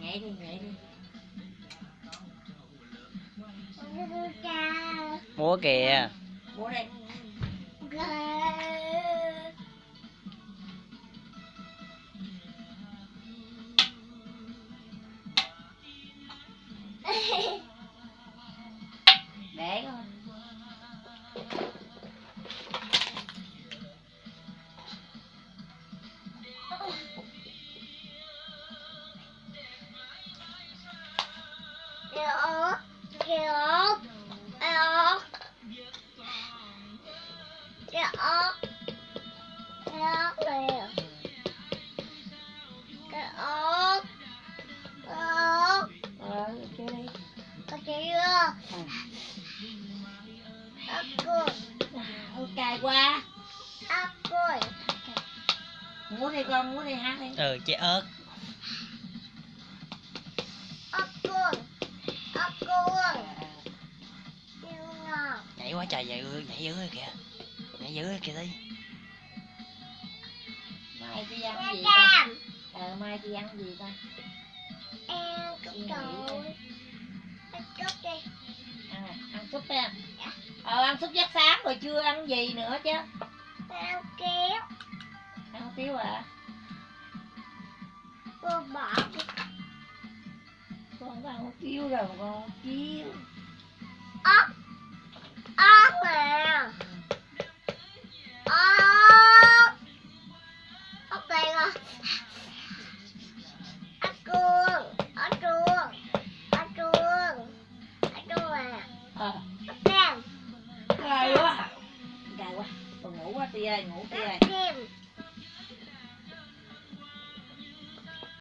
nhảy đi nhảy đi múa kìa. Múa đây để con kéo, kéo, kéo, kéo kìa. Kéo, kéo, ờ chơi đi có chưa? Ốc cười, Ôi, cay quá ốc cười. múa đi con múa đi hát đi ừ chị ớt nhảy quá trời nhảy ơi nhảy dữ rồi kìa. Nhảy dữ rồi kìa đi. Mai chị ăn gì ta? Ờ mai chị ăn gì ta? Em cũng trời. Ăn chút đi. ăn à, ăn súp đi à ờ ăn súp giác sáng rồi chưa ăn gì nữa chứ? Ăn kéo. ăn tiếu à Cô bỏ đi. con không có ăn hủ tiếu rồi con ốc ốc tia ngủ tia